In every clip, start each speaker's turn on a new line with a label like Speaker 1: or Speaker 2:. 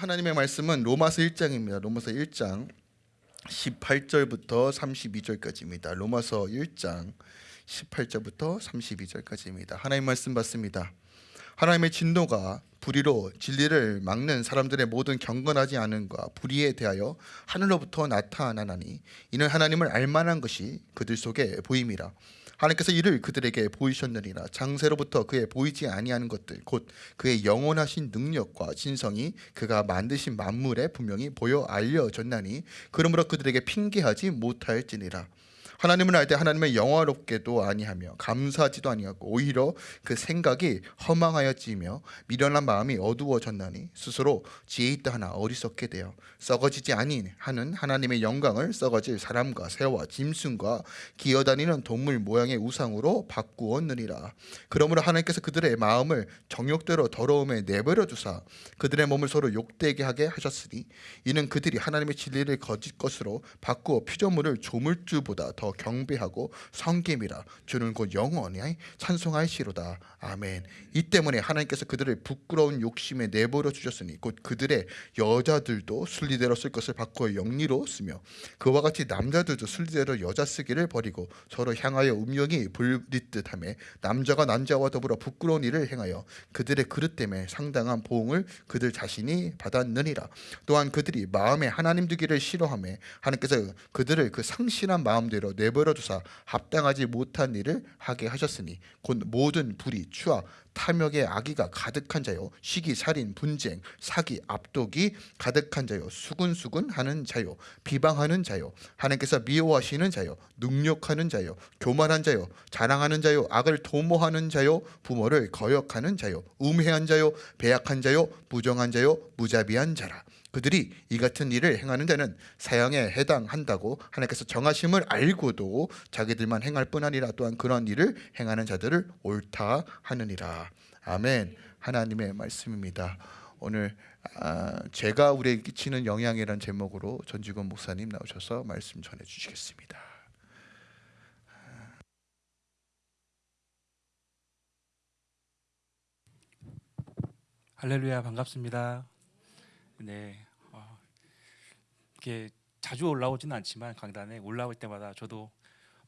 Speaker 1: 하나님의 말씀은 로마서 1장입니다. 로마서 1장 18절부터 32절까지입니다. 로마서 1장 18절부터 32절까지입니다. 하나님 말씀 받습니다. 하나님의 진노가 불의로 진리를 막는 사람들의 모든 경건하지 않음과 불의에 대하여 하늘로부터 나타나나니 이는 하나님을 알만한 것이 그들 속에 보임이라 하나님께서 이를 그들에게 보이셨느니라. 장세로부터 그의 보이지 아니하는 것들 곧 그의 영원하신 능력과 진성이 그가 만드신 만물에 분명히 보여 알려졌나니 그러므로 그들에게 핑계하지 못할지니라 하나님을 알 때 하나님의 영화롭게도 아니하며 감사하지도 아니하고 오히려 그 생각이 허망하여지며 미련한 마음이 어두워졌나니 스스로 지혜 있다 하나 어리석게 되어 썩어지지 아니 하는 하나님의 영광을 썩어질 사람과 새와 짐승과 기어다니는 동물 모양의 우상으로 바꾸었느니라. 그러므로 하나님께서 그들의 마음을 정욕대로 더러움에 내버려 두사 그들의 몸을 서로 욕되게 하게 하셨으니 이는 그들이 하나님의 진리를 거짓 것으로 바꾸어 피조물을 조물주보다 더 경배하고 성김이라 주는 곧 영원히 찬송하시로다. 아멘. 이 때문에 하나님께서 그들을 부끄러운 욕심에 내버려 주셨으니 곧 그들의 여자들도 순리대로 쓸 것을 바꾸어 영리로 쓰며 그와 같이 남자들도 순리대로 여자 쓰기를 버리고 서로 향하여 음욕이 불릿듯하며 남자가 남자와 더불어 부끄러운 일을 행하여 그들의 그릇 때문에 상당한 보응을 그들 자신이 받았느니라. 또한 그들이 마음에 하나님 두기를 싫어하며 하나님께서 그들을 그 상실한 마음대로 내버려 두사 합당하지 못한 일을 하게 하셨으니 곧 모든 불의 추악 탐욕의 악의가 가득한 자요 시기 살인 분쟁 사기 압독이 가득한 자요 수군수군 하는 자요 비방하는 자요 하나님께서 미워하시는 자요 능욕하는 자요 교만한 자요 자랑하는 자요 악을 도모하는 자요 부모를 거역하는 자요 음해한 자요 배약한 자요 부정한 자요 무자비한 자라 그들이 이 같은 일을 행하는 데는 사형에 해당한다고 하나님께서 정하심을 알고도 자기들만 행할 뿐 아니라 또한 그런 일을 행하는 자들을 옳다 하느니라. 아멘. 하나님의 말씀입니다. 오늘 아, 제가 우리에게 끼치는 영향이라는 제목으로 전지건 목사님 나오셔서 말씀 전해 주시겠습니다.
Speaker 2: 할렐루야 반갑습니다. 네, 어, 이렇게 자주 올라오지는 않지만 강단에 올라올 때마다 저도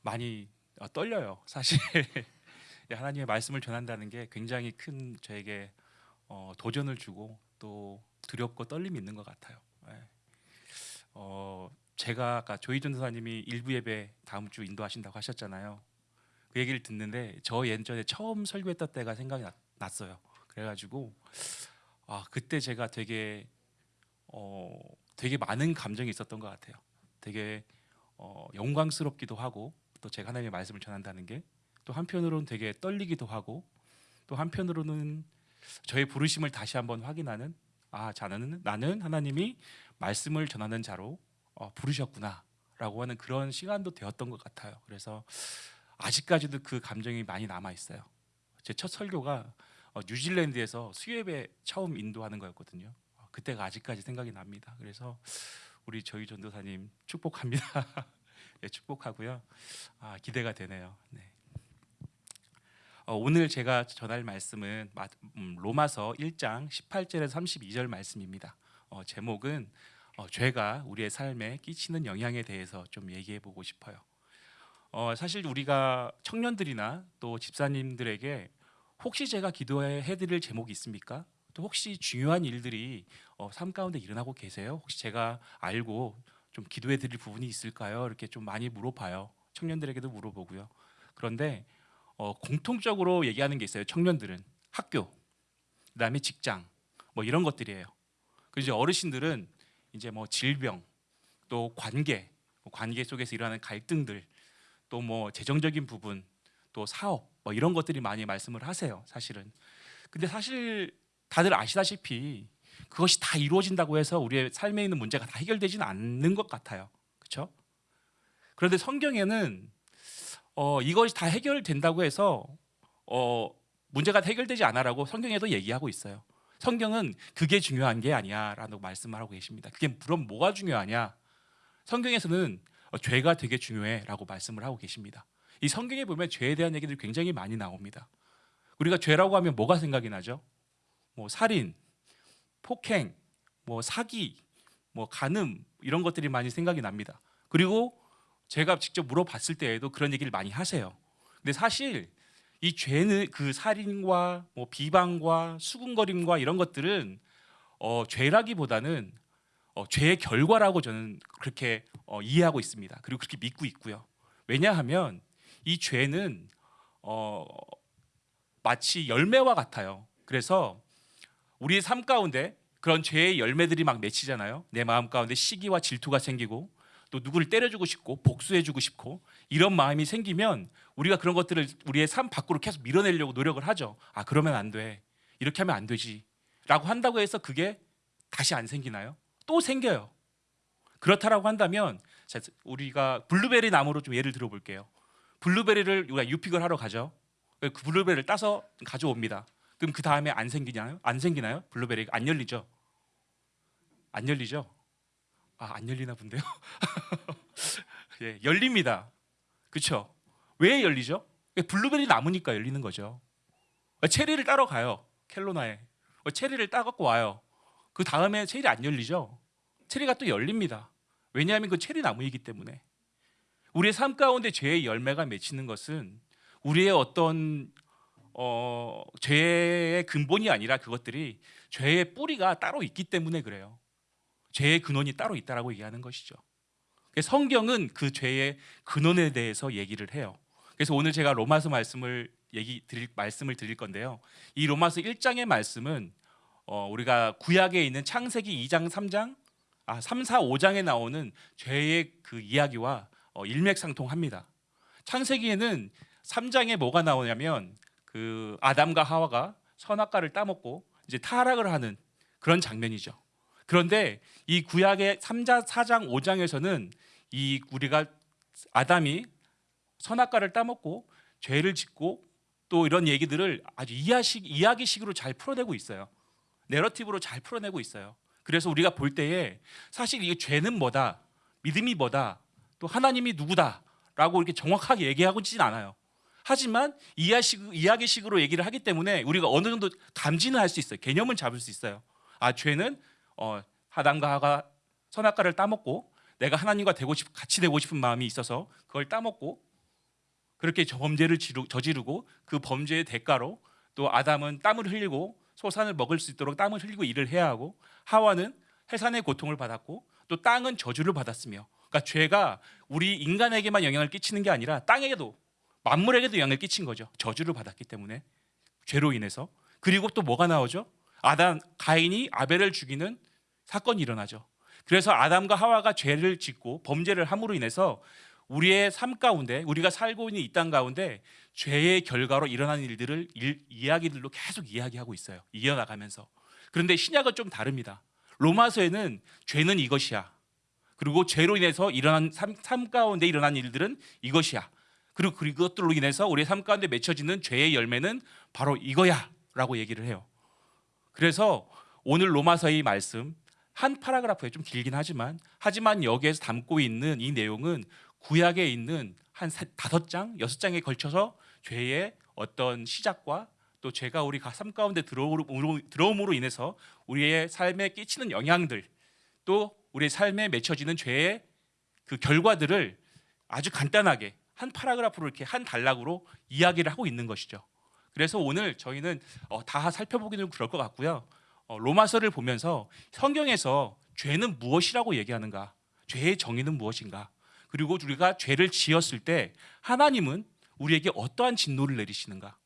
Speaker 2: 많이 어, 떨려요. 사실 예, 하나님의 말씀을 전한다는 게 굉장히 큰 저에게 어, 도전을 주고 또 두렵고 떨림이 있는 것 같아요. 예. 어, 제가 아까 조희 전도사님이 일부 예배 다음 주 인도하신다고 하셨잖아요. 그 얘기를 듣는데 저 예전에 처음 설교했던 때가 생각이 났, 났어요. 그래가지고 아 그때 제가 되게 어 되게 많은 감정이 있었던 것 같아요. 되게 어, 영광스럽기도 하고 또 제가 하나님의 말씀을 전한다는 게 또 한편으로는 되게 떨리기도 하고 또 한편으로는 저의 부르심을 다시 한번 확인하는 아 자는 나는 하나님이 말씀을 전하는 자로 어, 부르셨구나라고 하는 그런 시간도 되었던 것 같아요. 그래서 아직까지도 그 감정이 많이 남아 있어요. 제 첫 설교가 어, 뉴질랜드에서 수협에 처음 인도하는 거였거든요. 어, 그때가 아직까지 생각이 납니다. 그래서 우리 저희 전도사님 축복합니다. 네, 축복하고요. 아, 기대가 되네요. 네. 어, 오늘 제가 전할 말씀은 마, 음, 로마서 1장 18절에서 32절 말씀입니다. 어, 제목은 어, 죄가 우리의 삶에 끼치는 영향에 대해서 좀 얘기해 보고 싶어요. 어, 사실 우리가 청년들이나 또 집사님들에게 혹시 제가 기도해 드릴 제목이 있습니까? 또 혹시 중요한 일들이 어, 삶 가운데 일어나고 계세요? 혹시 제가 알고 좀 기도해 드릴 부분이 있을까요? 이렇게 좀 많이 물어봐요. 청년들에게도 물어보고요. 그런데 어, 공통적으로 얘기하는 게 있어요. 청년들은 학교, 그다음에 직장, 뭐 이런 것들이에요. 그 이제 어르신들은 이제 뭐 질병, 또 관계, 뭐 관계 속에서 일어나는 갈등들, 또 뭐 재정적인 부분, 또 사업, 뭐 이런 것들이 많이 말씀을 하세요. 사실은. 근데 사실 다들 아시다시피 그것이 다 이루어진다고 해서 우리의 삶에 있는 문제가 다 해결되지는 않는 것 같아요. 그렇죠? 그런데 성경에는 어, 이것이 다 해결된다고 해서 어, 문제가 해결되지 않아라고 성경에도 얘기하고 있어요. 성경은 그게 중요한 게 아니야라고 말씀을 하고 계십니다. 그게 그럼 뭐가 중요하냐? 성경에서는 어, 죄가 되게 중요해라고 말씀을 하고 계십니다. 이 성경에 보면 죄에 대한 얘기들이 굉장히 많이 나옵니다. 우리가 죄라고 하면 뭐가 생각이 나죠? 뭐 살인, 폭행, 뭐 사기, 뭐 간음 이런 것들이 많이 생각이 납니다. 그리고 제가 직접 물어봤을 때에도 그런 얘기를 많이 하세요. 근데 사실 이 죄는 그 살인과 뭐 비방과 수군거림과 이런 것들은 어, 죄라기보다는 어, 죄의 결과라고 저는 그렇게 어, 이해하고 있습니다. 그리고 그렇게 믿고 있고요. 왜냐하면 이 죄는 어, 마치 열매와 같아요. 그래서 우리의 삶 가운데 그런 죄의 열매들이 막 맺히잖아요. 내 마음 가운데 시기와 질투가 생기고 또 누구를 때려주고 싶고 복수해주고 싶고 이런 마음이 생기면 우리가 그런 것들을 우리의 삶 밖으로 계속 밀어내려고 노력을 하죠. 아 그러면 안 돼. 이렇게 하면 안 되지.라고 한다고 해서 그게 다시 안 생기나요? 또 생겨요. 그렇다라고 한다면 자, 우리가 블루베리 나무로 좀 예를 들어볼게요. 블루베리를 우리가 U-pick을 하러 가죠. 그 블루베리를 따서 가져옵니다. 그럼 그 다음에 안 생기나요? 안 생기나요? 블루베리가 안 열리죠. 안 열리죠. 아, 안 열리나 본데요. 예, 열립니다. 그렇죠? 왜 열리죠? 블루베리 나무니까 열리는 거죠. 체리를 따러 가요. 캘로나에. 체리를 따갖고 와요. 그 다음에 체리 안 열리죠. 체리가 또 열립니다. 왜냐하면 그 체리 나무이기 때문에. 우리의 삶 가운데 죄의 열매가 맺히는 것은 우리의 어떤 어, 죄의 근본이 아니라 그것들이 죄의 뿌리가 따로 있기 때문에 그래요. 죄의 근원이 따로 있다라고 얘기하는 것이죠. 성경은 그 죄의 근원에 대해서 얘기를 해요. 그래서 오늘 제가 로마서 말씀을 얘기 드릴 말씀을 드릴 건데요. 이 로마서 1장의 말씀은 어, 우리가 구약에 있는 창세기 2장, 3장, 아 3, 4, 5장에 나오는 죄의 그 이야기와 어, 일맥상통합니다. 창세기에는 3장에 뭐가 나오냐면 그 아담과 하와가 선악과를 따먹고 이제 타락을 하는 그런 장면이죠. 그런데 이 구약의 3장, 4장, 5장에서는 이 우리가 아담이 선악과를 따먹고 죄를 짓고 또 이런 얘기들을 아주 이야식, 이야기식으로 잘 풀어내고 있어요. 내러티브로 잘 풀어내고 있어요. 그래서 우리가 볼 때에 사실 이게 죄는 뭐다, 믿음이 뭐다, 또 하나님이 누구다라고 이렇게 정확하게 얘기하고 있진 않아요. 하지만 이야식, 이야기식으로 얘기를 하기 때문에 우리가 어느 정도 감지는 할 수 있어요. 개념은 잡을 수 있어요. 아 죄는 어, 하담과 하가 선악과를 따먹고 내가 하나님과 되고 싶, 같이 되고 싶은 마음이 있어서 그걸 따먹고 그렇게 범죄를 지루, 저지르고 그 범죄의 대가로 또 아담은 땀을 흘리고 소산을 먹을 수 있도록 땀을 흘리고 일을 해야 하고 하와는 해산의 고통을 받았고 또 땅은 저주를 받았으며 그러니까 죄가 우리 인간에게만 영향을 끼치는 게 아니라 땅에게도 만물에게도 영향을 끼친 거죠. 저주를 받았기 때문에 죄로 인해서 그리고 또 뭐가 나오죠? 아담 가인이 아벨을 죽이는 사건이 일어나죠. 그래서 아담과 하와가 죄를 짓고 범죄를 함으로 인해서 우리의 삶 가운데 우리가 살고 있는 이 땅 가운데 죄의 결과로 일어나는 일들을 일, 이야기들로 계속 이야기하고 있어요. 이어나가면서. 그런데 신약은 좀 다릅니다. 로마서에는 죄는 이것이야. 그리고 죄로 인해서 일어난 삶, 삶 가운데 일어난 일들은 이것이야. 그리고 그것들로 인해서 우리의 삶 가운데 맺혀지는 죄의 열매는 바로 이거야 라고 얘기를 해요. 그래서 오늘 로마서의 말씀 한 파라그라프에 좀 길긴 하지만 하지만 여기에서 담고 있는 이 내용은 구약에 있는 한 세- 다섯 장, 여섯 장에 걸쳐서 죄의 어떤 시작과 또 죄가 우리 삶 가운데 들어옴으로 인해서 우리의 삶에 끼치는 영향들 또 우리의 삶에 맺혀지는 죄의 그 결과들을 아주 간단하게 한 파라그라프로 이렇게 한 단락으로 이야기를 하고 있는 것이죠. 그래서 오늘 저희는 어, 다 살펴보기는 그럴 것 같고요. 어, 로마서를 보면서 성경에서 죄는 무엇이라고 얘기하는가? 죄의 정의는 무엇인가? 그리고 우리가 죄를 지었을 때 하나님은 우리에게 어떠한 진노를 내리시는가?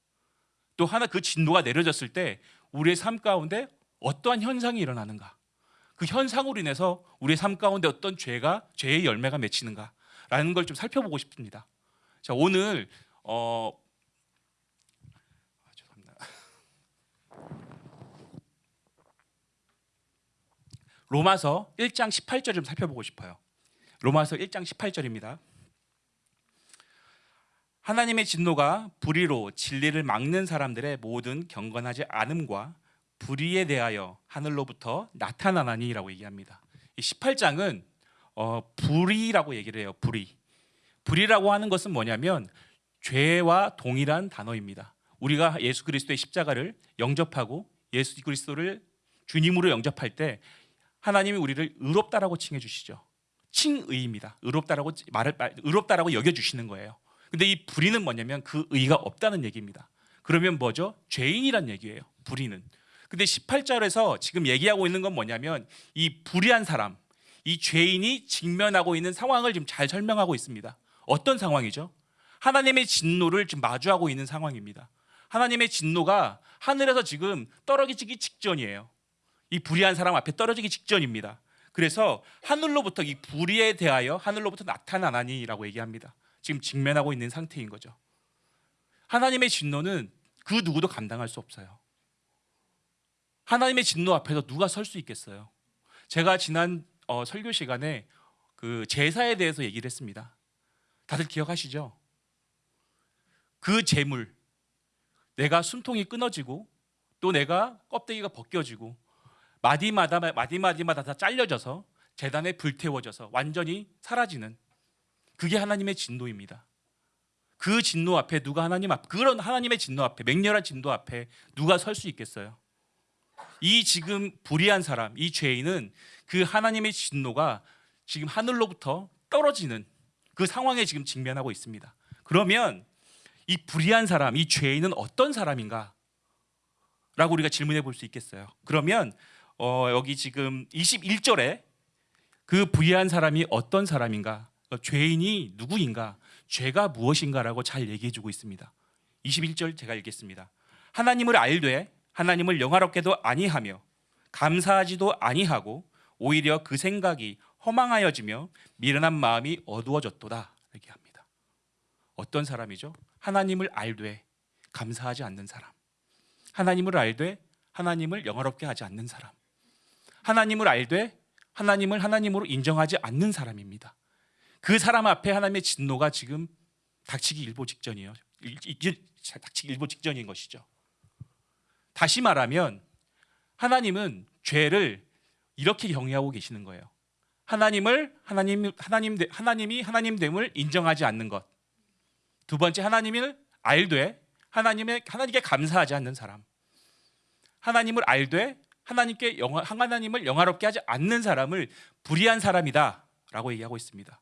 Speaker 2: 또 하나 그 진노가 내려졌을 때 우리의 삶 가운데 어떠한 현상이 일어나는가? 그 현상으로 인해서 우리의 삶 가운데 어떤 죄가 죄의 열매가 맺히는가라는 걸 좀 살펴보고 싶습니다. 자 오늘 어 아. 로마서 1장 18절 좀 살펴보고 싶어요. 로마서 1장 18절입니다. 하나님의 진노가 불의로 진리를 막는 사람들의 모든 경건하지 않음과 불의에 대하여 하늘로부터 나타나나니라고 얘기합니다. 이 18장은 어, 불의라고 얘기를 해요. 불의. 불의라고 하는 것은 뭐냐면 죄와 동일한 단어입니다. 우리가 예수 그리스도의 십자가를 영접하고 예수 그리스도를 주님으로 영접할 때 하나님이 우리를 의롭다라고 칭해 주시죠. 칭의입니다. 의롭다라고 말을 말- 의롭다라고 여겨 주시는 거예요. 근데 이 불의는 뭐냐면 그 의가 없다는 얘기입니다. 그러면 뭐죠? 죄인이란 얘기예요. 불의는. 근데 18절에서 지금 얘기하고 있는 건 뭐냐면 이 불의한 사람, 이 죄인이 직면하고 있는 상황을 지금 잘 설명하고 있습니다. 어떤 상황이죠? 하나님의 진노를 지금 마주하고 있는 상황입니다. 하나님의 진노가 하늘에서 지금 떨어지기 직전이에요. 이 불의한 사람 앞에 떨어지기 직전입니다. 그래서 하늘로부터 이 불의에 대하여 하늘로부터 나타나나니라고 얘기합니다. 지금 직면하고 있는 상태인 거죠. 하나님의 진노는 그 누구도 감당할 수 없어요. 하나님의 진노 앞에서 누가 설 수 있겠어요? 제가 지난 어, 설교 시간에 그 제사에 대해서 얘기를 했습니다. 다들 기억하시죠? 그 재물, 내가 숨통이 끊어지고 또 내가 껍데기가 벗겨지고 마디마다 마디마디마다 다 잘려져서 재단에 불태워져서 완전히 사라지는 그게 하나님의 진노입니다. 그 진노 앞에 누가 하나님 앞 그런 하나님의 진노 앞에 맹렬한 진노 앞에 누가 설 수 있겠어요? 이 지금 불의한 사람, 이 죄인은 그 하나님의 진노가 지금 하늘로부터 떨어지는 그 상황에 지금 직면하고 있습니다. 그러면 이 불의한 사람, 이 죄인은 어떤 사람인가? 라고 우리가 질문해 볼 수 있겠어요. 그러면 어, 여기 지금 21절에 그 불의한 사람이 어떤 사람인가? 어, 죄인이 누구인가? 죄가 무엇인가라고 잘 얘기해 주고 있습니다. 21절 제가 읽겠습니다. 하나님을 알되 하나님을 영화롭게도 아니하며 감사하지도 아니하고 오히려 그 생각이 허망하여지며 미련한 마음이 어두워졌도다 얘기합니다. 어떤 사람이죠? 하나님을 알되 감사하지 않는 사람. 하나님을 알되 하나님을 영화롭게 하지 않는 사람. 하나님을 알되 하나님을 하나님으로 인정하지 않는 사람입니다. 그 사람 앞에 하나님의 진노가 지금 닥치기 일보 일- 닥치기 일보 직전인 것이죠. 다시 말하면 하나님은 죄를 이렇게 경외하고 계시는 거예요. 하나님을 하나님 하나님 하나님이 하나님됨을 인정하지 않는 것. 두 번째 하나님을 알되 하나님의 하나님께 감사하지 않는 사람. 하나님을 알되 하나님께 영화, 하나님을 영화롭게 하지 않는 사람을 불의한 사람이다라고 얘기하고 있습니다.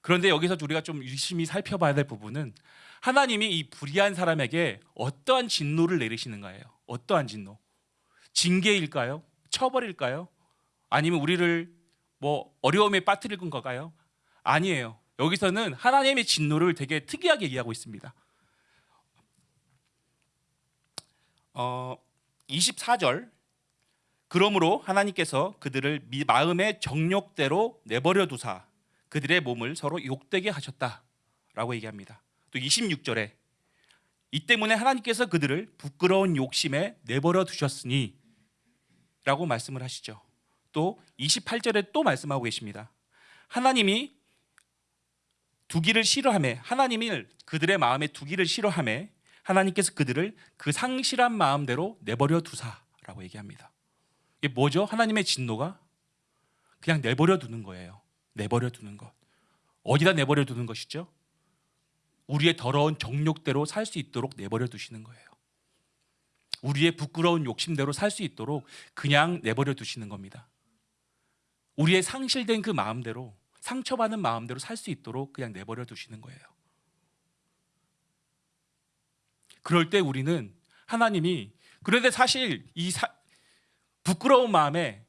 Speaker 2: 그런데 여기서 우리가 좀 유심히 살펴봐야 될 부분은 하나님이 이 불의한 사람에게 어떠한 진노를 내리시는가예요. 어떠한 진노? 징계일까요? 처벌일까요? 아니면 우리를 뭐 어려움에 빠뜨릴 건가요? 아니에요. 여기서는 하나님의 진노를 되게 특이하게 얘기하고 있습니다. 어, 24절 그러므로 하나님께서 그들을 미- 마음의 정욕대로 내버려 두사 그들의 몸을 서로 욕되게 하셨다라고 얘기합니다. 또 26절에 이 때문에 하나님께서 그들을 부끄러운 욕심에 내버려 두셨으니 라고 말씀을 하시죠. 또 28절에 또 말씀하고 계십니다. 하나님이 두기를 싫어함에 하나님을 그들의 마음에 두기를 싫어함에 하나님께서 그들을 그 상실한 마음대로 내버려 두사라고 얘기합니다. 이게 뭐죠? 하나님의 진노가 그냥 내버려 두는 거예요. 내버려 두는 것. 어디다 내버려 두는 것이죠? 우리의 더러운 정욕대로 살 수 있도록 내버려 두시는 거예요. 우리의 부끄러운 욕심대로 살 수 있도록 그냥 내버려 두시는 겁니다. 우리의 상실된 그 마음대로 상처받는 마음대로 살 수 있도록 그냥 내버려 두시는 거예요. 그럴 때 우리는 하나님이 그런데 사실 이 사- 부끄러운 마음에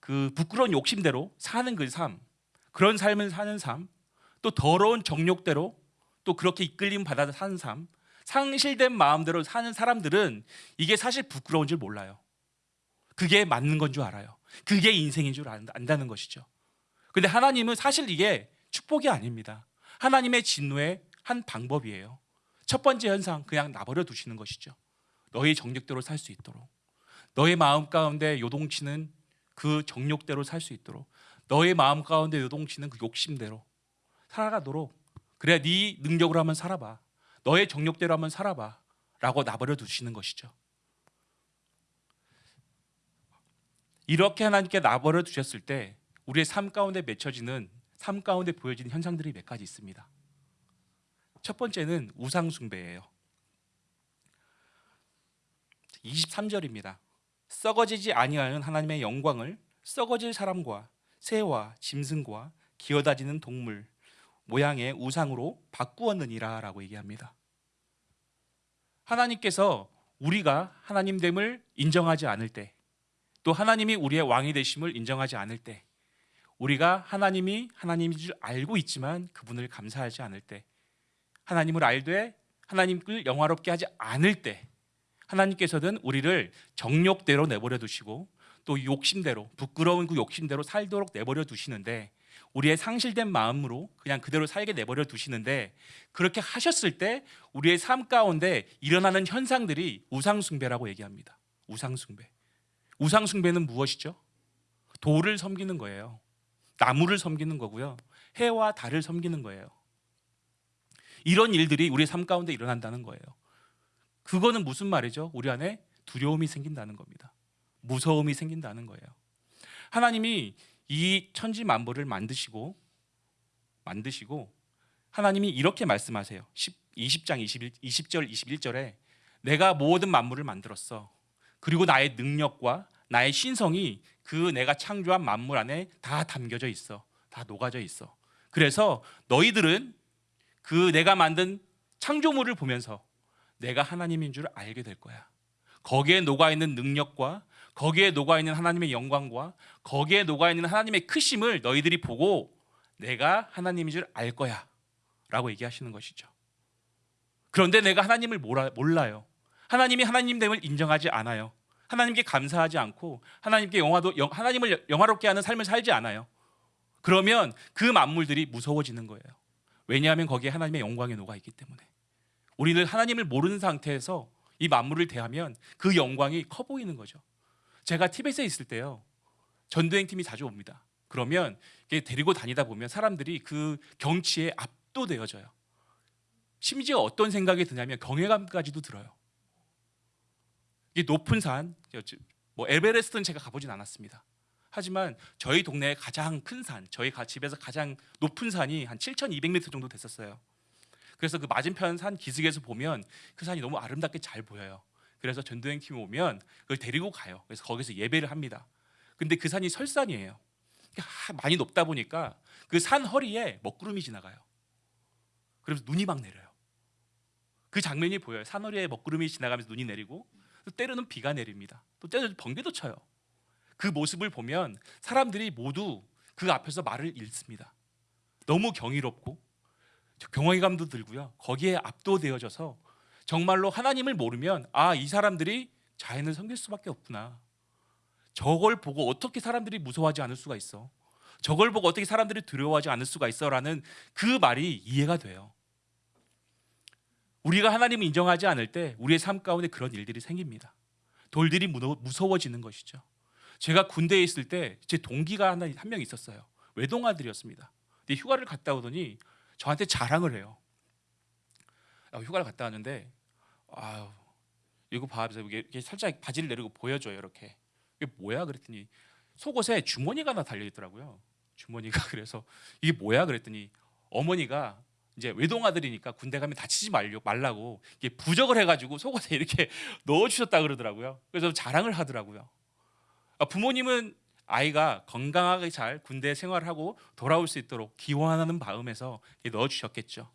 Speaker 2: 그 부끄러운 욕심대로 사는 그 삶, 그런 삶을 사는 삶, 또 더러운 정욕대로 또 그렇게 이끌림 받아 사는 삶, 상실된 마음대로 사는 사람들은 이게 사실 부끄러운 줄 몰라요. 그게 맞는 건 줄 알아요. 그게 인생인 줄 안- 안다는 것이죠. 근데 하나님은 사실 이게 축복이 아닙니다. 하나님의 진노의 한 방법이에요. 첫 번째 현상 그냥 나버려 두시는 것이죠. 너의 정욕대로 살 수 있도록. 너의 마음 가운데 요동치는 그 정욕대로 살 수 있도록. 너의 마음 가운데 요동치는 그 욕심대로 살아가도록. 그래야 네 능력으로 한번 살아봐. 너의 정욕대로 한번 살아봐. 라고 나버려 두시는 것이죠. 이렇게 하나님께 나버려 두셨을 때 우리의 삶 가운데 맺혀지는 삶 가운데 보여지는 현상들이 몇 가지 있습니다. 첫 번째는 우상 숭배예요. 23절입니다. 썩어지지 아니하는 하나님의 영광을 썩어질 사람과 새와 짐승과 기어다니는 동물 모양의 우상으로 바꾸었느니라라고 얘기합니다. 하나님께서 우리가 하나님됨을 인정하지 않을 때, 또 하나님이 우리의 왕이 되심을 인정하지 않을 때, 우리가 하나님이 하나님인 줄 알고 있지만 그분을 감사하지 않을 때, 하나님을 알되 하나님을 영화롭게 하지 않을 때, 하나님께서는 우리를 정욕대로 내버려 두시고 또 욕심대로 부끄러운 그 욕심대로 살도록 내버려 두시는데 우리의 상실된 마음으로 그냥 그대로 살게 내버려 두시는데 그렇게 하셨을 때 우리의 삶 가운데 일어나는 현상들이 우상숭배라고 얘기합니다. 우상숭배. 우상 숭배는 무엇이죠? 돌을 섬기는 거예요. 나무를 섬기는 거고요. 해와 달을 섬기는 거예요. 이런 일들이 우리의 삶 가운데 일어난다는 거예요. 그거는 무슨 말이죠? 우리 안에 두려움이 생긴다는 겁니다. 무서움이 생긴다는 거예요. 하나님이 이 천지 만물을 만드시고 만드시고 하나님이 이렇게 말씀하세요. 10, 20장 21, 20절 21절에 내가 모든 만물을 만들었어. 그리고 나의 능력과 나의 신성이 그 내가 창조한 만물 안에 다 담겨져 있어. 다 녹아져 있어. 그래서 너희들은 그 내가 만든 창조물을 보면서 내가 하나님인 줄 알게 될 거야. 거기에 녹아 있는 능력과 거기에 녹아 있는 하나님의 영광과 거기에 녹아 있는 하나님의 크심을 너희들이 보고 내가 하나님인 줄 알 거야라고 얘기하시는 것이죠. 그런데 내가 하나님을 몰라, 몰라요. 하나님이 하나님됨을 인정하지 않아요. 하나님께 감사하지 않고 하나님께 영화도 영, 하나님을 영화롭게 하는 삶을 살지 않아요. 그러면 그 만물들이 무서워지는 거예요. 왜냐하면 거기에 하나님의 영광이 녹아 있기 때문에. 우리는 하나님을 모르는 상태에서 이 만물을 대하면 그 영광이 커 보이는 거죠. 제가 티벳에 있을 때요. 전도행 팀이 자주 옵니다. 그러면 데리고 다니다 보면 사람들이 그 경치에 압도되어져요. 심지어 어떤 생각이 드냐면 경외감까지도 들어요. 이게 높은 산, 뭐 에베레스트는 제가 가보진 않았습니다. 하지만 저희 동네의 가장 큰 산, 저희 가- 집에서 가장 높은 산이 한 7,200m 정도 됐었어요. 그래서 그 맞은편 산 기슭에서 보면 그 산이 너무 아름답게 잘 보여요. 그래서 전도행 팀이 오면 그걸 데리고 가요. 그래서 거기서 예배를 합니다. 근데 그 산이 설산이에요. 하- 많이 높다 보니까 그 산 허리에 먹구름이 지나가요. 그래서 눈이 막 내려요. 그 장면이 보여요. 산 허리에 먹구름이 지나가면서 눈이 내리고 또 때로는 비가 내립니다. 또 때로는 번개도 쳐요. 그 모습을 보면 사람들이 모두 그 앞에서 말을 잃습니다. 너무 경이롭고 경외감도 들고요. 거기에 압도되어져서 정말로 하나님을 모르면 아 이 사람들이 자연을 섬길 수밖에 없구나. 저걸 보고 어떻게 사람들이 무서워하지 않을 수가 있어? 저걸 보고 어떻게 사람들이 두려워하지 않을 수가 있어라는 그 말이 이해가 돼요. 우리가 하나님을 인정하지 않을 때 우리의 삶 가운데 그런 일들이 생깁니다. 돌들이 무서워지는 것이죠. 제가 군대에 있을 때 제 동기가 하나 한 명 있었어요. 외동아들이었습니다. 근데 휴가를 갔다 오더니 저한테 자랑을 해요. 아, 휴가를 갔다 왔는데 아유 이거 봐, 이게 살짝 바지를 내리고 보여줘요 이렇게. 이게 뭐야 그랬더니 속옷에 주머니가 하나 달려 있더라고요. 주머니가 그래서 이게 뭐야 그랬더니 어머니가 이제 외동아들이니까 군대 가면 다치지 말려 말라고 이게 부적을 해가지고 속옷에 이렇게 넣어주셨다 그러더라고요. 그래서 자랑을 하더라고요. 아, 부모님은 아이가 건강하게 잘 군대 생활하고 돌아올 수 있도록 기원하는 마음에서 넣어주셨겠죠.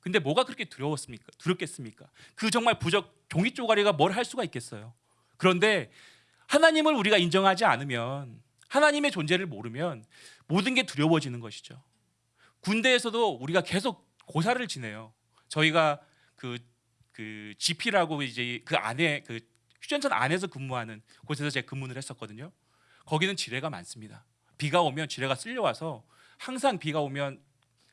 Speaker 2: 근데 뭐가 그렇게 두려웠습니까? 두렵겠습니까? 그 정말 부적 종이 쪼가리가 뭘 할 수가 있겠어요. 그런데 하나님을 우리가 인정하지 않으면 하나님의 존재를 모르면 모든 게 두려워지는 것이죠. 군대에서도 우리가 계속 고사를 지내요. 저희가 그, 그 GP라고 이제 그 안에 그 휴전선 안에서 근무하는 곳에서 제가 근무를 했었거든요. 거기는 지뢰가 많습니다. 비가 오면 지뢰가 쓸려와서 항상 비가 오면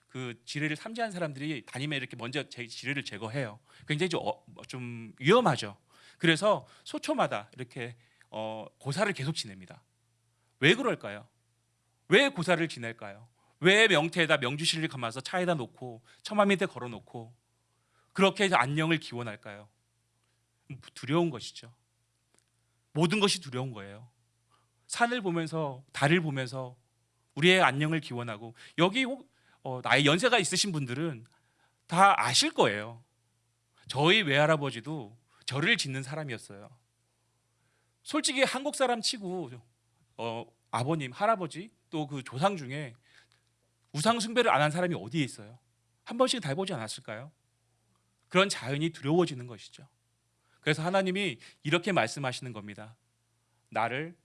Speaker 2: 그 지뢰를 삼지한 사람들이 다니면 이렇게 먼저 제 지뢰를 제거해요. 굉장히 좀, 어, 좀 위험하죠. 그래서 소초마다 이렇게 어, 고사를 계속 지냅니다. 왜 그럴까요? 왜 고사를 지낼까요? 왜 명태에다 명주실을 감아서 차에다 놓고 처마 밑에 걸어놓고 그렇게 해서 안녕을 기원할까요? 두려운 것이죠. 모든 것이 두려운 거예요. 산을 보면서 달을 보면서 우리의 안녕을 기원하고 여기 혹 어, 나이 연세가 있으신 분들은 다 아실 거예요. 저희 외할아버지도 절을 짓는 사람이었어요. 솔직히 한국 사람 치고 어, 아버님, 할아버지 또 그 조상 중에 우상 숭배를 안 한 사람이 어디에 있어요? 한 번씩 다 해보지 않았을까요? 그런 자연이 두려워지는 것이죠. 그래서 하나님이 이렇게 말씀하시는 겁니다. 나를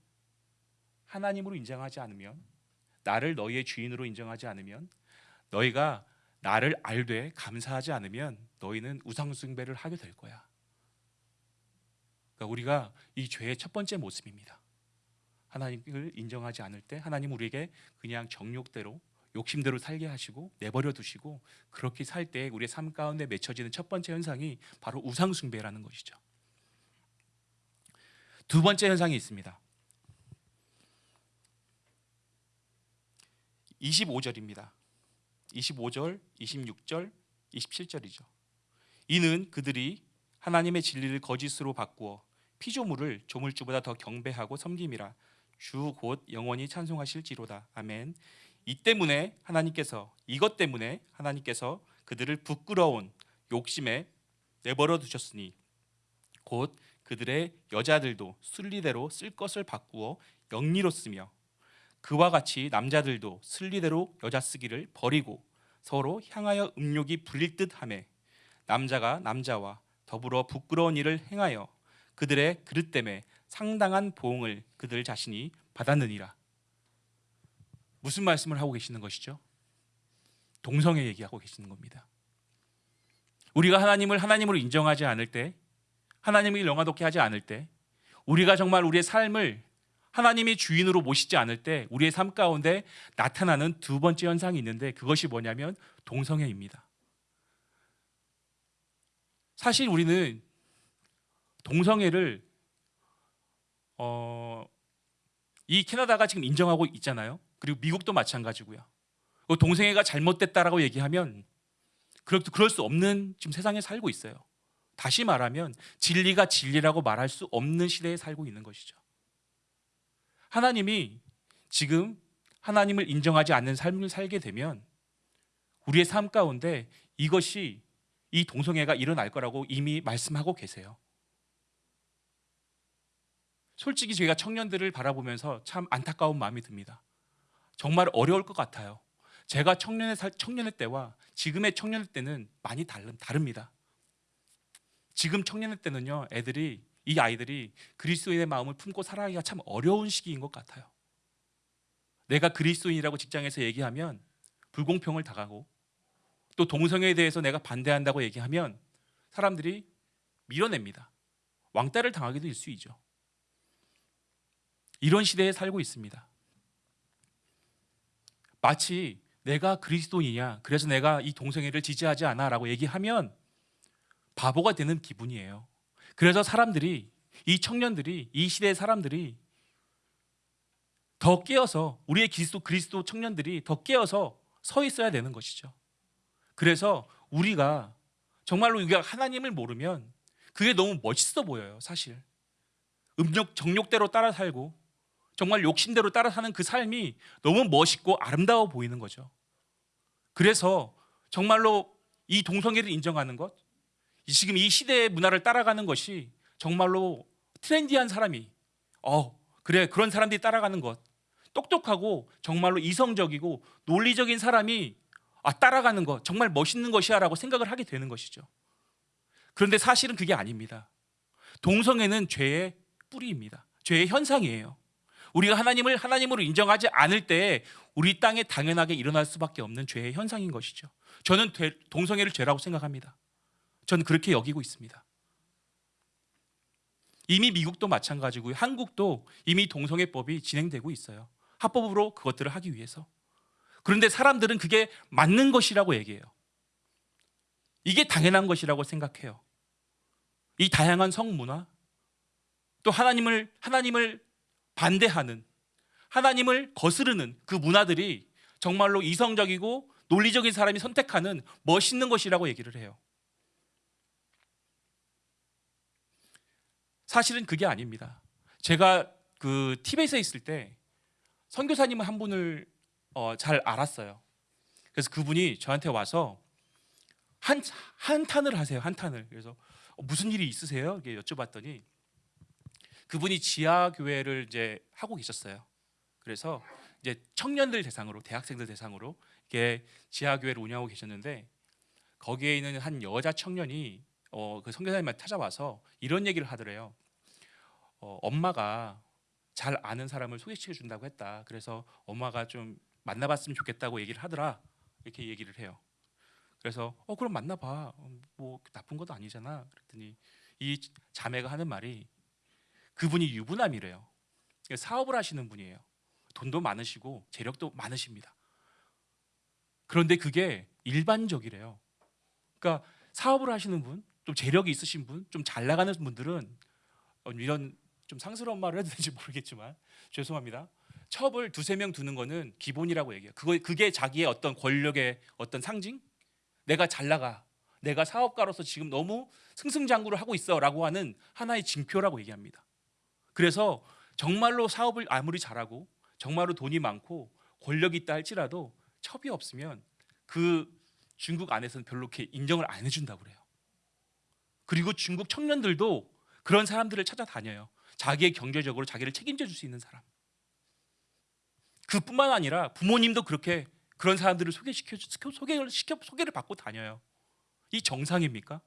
Speaker 2: 하나님으로 인정하지 않으면, 나를 너희의 주인으로 인정하지 않으면, 너희가 나를 알되 감사하지 않으면 너희는 우상 숭배를 하게 될 거야. 그러니까 우리가 이 죄의 첫 번째 모습입니다. 하나님을 인정하지 않을 때 하나님 우리에게 그냥 정욕대로 욕심대로 살게 하시고 내버려 두시고 그렇게 살 때 우리의 삶 가운데 맺혀지는 첫 번째 현상이 바로 우상 숭배라는 것이죠. 두 번째 현상이 있습니다. 25절입니다. 25절, 26절, 27절이죠. 이는 그들이 하나님의 진리를 거짓으로 바꾸어 피조물을 조물주보다 더 경배하고 섬김이라 주 곧 영원히 찬송하실지로다. 아멘. 이 때문에 하나님께서 이것 때문에 하나님께서 그들을 부끄러운 욕심에 내버려 두셨으니 곧 그들의 여자들도 순리대로 쓸 것을 바꾸어 영리로 쓰며 그와 같이 남자들도 순리대로 여자 쓰기를 버리고 서로 향하여 음욕이 불릴 듯하매 남자가 남자와 더불어 부끄러운 일을 행하여 그들의 그릇 때문에 상당한 보응을 그들 자신이 받았느니라. 무슨 말씀을 하고 계시는 것이죠? 동성애 얘기하고 계시는 겁니다. 우리가 하나님을 하나님으로 인정하지 않을 때, 하나님을 영화롭게 하지 않을 때, 우리가 정말 우리의 삶을 하나님이 주인으로 모시지 않을 때 우리의 삶 가운데 나타나는 두 번째 현상이 있는데 그것이 뭐냐면 동성애입니다. 사실 우리는 동성애를 어, 이 캐나다가 지금 인정하고 있잖아요. 그리고 미국도 마찬가지고요. 그 동성애가 잘못됐다라고 얘기하면 그럴, 그럴 수 없는 지금 세상에 살고 있어요. 다시 말하면 진리가 진리라고 말할 수 없는 시대에 살고 있는 것이죠. 하나님이 지금 하나님을 인정하지 않는 삶을 살게 되면 우리의 삶 가운데 이것이 이 동성애가 일어날 거라고 이미 말씀하고 계세요. 솔직히 저희가 청년들을 바라보면서 참 안타까운 마음이 듭니다. 정말 어려울 것 같아요. 제가 청년의 살, 청년의 때와 지금의 청년의 때는 많이 다릅, 다릅니다. 지금 청년의 때는요, 애들이 이 아이들이 그리스도인의 마음을 품고 살아가기가 참 어려운 시기인 것 같아요. 내가 그리스도인이라고 직장에서 얘기하면 불공평을 당하고 또 동성애에 대해서 내가 반대한다고 얘기하면 사람들이 밀어냅니다. 왕따를 당하기도 일수이죠. 이런 시대에 살고 있습니다. 마치 내가 그리스도인이야. 그래서 내가 이 동성애를 지지하지 않아 라고 얘기하면 바보가 되는 기분이에요. 그래서 사람들이 이 청년들이 이 시대의 사람들이 더 깨어서 우리의 그리스도 그리스도 청년들이 더 깨어서 서 있어야 되는 것이죠. 그래서 우리가 정말로 우리가 하나님을 모르면 그게 너무 멋있어 보여요, 사실. 음욕 정욕대로 따라 살고 정말 욕심대로 따라 사는 그 삶이 너무 멋있고 아름다워 보이는 거죠. 그래서 정말로 이 동성애를 인정하는 것, 지금 이 시대의 문화를 따라가는 것이 정말로 트렌디한 사람이 어 그래 그런 사람들이 따라가는 것 똑똑하고 정말로 이성적이고 논리적인 사람이 아 따라가는 것 정말 멋있는 것이야 라고 생각을 하게 되는 것이죠. 그런데 사실은 그게 아닙니다. 동성애는 죄의 뿌리입니다. 죄의 현상이에요. 우리가 하나님을 하나님으로 인정하지 않을 때 우리 땅에 당연하게 일어날 수밖에 없는 죄의 현상인 것이죠. 저는 동성애를 죄라고 생각합니다. 저는 그렇게 여기고 있습니다. 이미 미국도 마찬가지고요. 한국도 이미 동성애법이 진행되고 있어요. 합법으로 그것들을 하기 위해서. 그런데 사람들은 그게 맞는 것이라고 얘기해요. 이게 당연한 것이라고 생각해요. 이 다양한 성문화, 또 하나님을 하나님을 반대하는 하나님을 거스르는 그 문화들이 정말로 이성적이고 논리적인 사람이 선택하는 멋있는 것이라고 얘기를 해요. 사실은 그게 아닙니다. 제가 그 티벳에 있을 때 선교사님 한 분을 어, 잘 알았어요. 그래서 그분이 저한테 와서 한 한탄을 하세요. 한탄을. 그래서 어, 무슨 일이 있으세요? 이렇게 여쭤봤더니 그분이 지하 교회를 이제 하고 계셨어요. 그래서 이제 청년들 대상으로 대학생들 대상으로 이렇게 지하 교회를 운영하고 계셨는데 거기에 있는 한 여자 청년이 어, 그 선교사님한테 찾아와서 이런 얘기를 하더래요. 어, 엄마가 잘 아는 사람을 소개시켜 준다고 했다. 그래서 엄마가 좀 만나봤으면 좋겠다고 얘기를 하더라. 이렇게 얘기를 해요. 그래서 어 그럼 만나봐. 어, 뭐 나쁜 것도 아니잖아. 그랬더니 이 자매가 하는 말이 그분이 유부남이래요. 그러니까 사업을 하시는 분이에요. 돈도 많으시고 재력도 많으십니다. 그런데 그게 일반적이래요. 그러니까 사업을 하시는 분, 좀 재력이 있으신 분, 좀 잘 나가는 분들은 어, 이런 좀 상스러운 말을 해도 되는지 모르겠지만 죄송합니다. 첩을 두세 명 두는 거는 기본이라고 얘기해요. 그거 그게 자기의 어떤 권력의 어떤 상징? 내가 잘 나가. 내가 사업가로서 지금 너무 승승장구를 하고 있어라고 하는 하나의 징표라고 얘기합니다. 그래서 정말로 사업을 아무리 잘하고 정말로 돈이 많고 권력이 있다 할지라도 첩이 없으면 그 중국 안에서는 별로 이렇게 인정을 안 해준다고 그래요. 그리고 중국 청년들도 그런 사람들을 찾아다녀요. 자기의 경제적으로 자기를 책임져 줄 수 있는 사람. 그뿐만 아니라 부모님도 그렇게 그런 사람들을 소개시켜 주- 소개를 시켜 소개를 받고 다녀요. 이 정상입니까?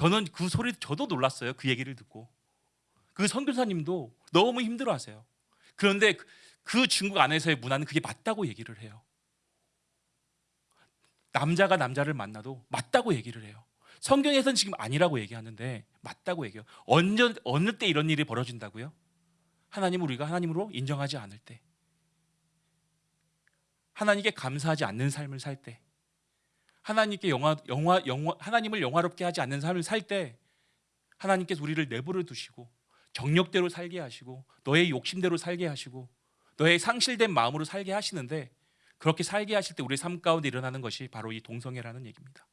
Speaker 2: 저는 그 소리 저도 놀랐어요. 그 얘기를 듣고 그 선교사님도 너무 힘들어하세요. 그런데 그- 그 중국 안에서의 문화는 그게 맞다고 얘기를 해요. 남자가 남자를 만나도 맞다고 얘기를 해요. 성경에서는 지금 아니라고 얘기하는데 맞다고 얘기해요. 언제 어느 때 이런 일이 벌어진다고요? 하나님을 우리가 하나님으로 인정하지 않을 때, 하나님께 감사하지 않는 삶을 살 때, 하나님께 영화 영화 영화 하나님을 영화롭게 하지 않는 삶을 살 때, 하나님께서 우리를 내버려 두시고 정력대로 살게 하시고 너의 욕심대로 살게 하시고 너의 상실된 마음으로 살게 하시는데 그렇게 살게 하실 때 우리의 삶 가운데 일어나는 것이 바로 이 동성애라는 얘기입니다.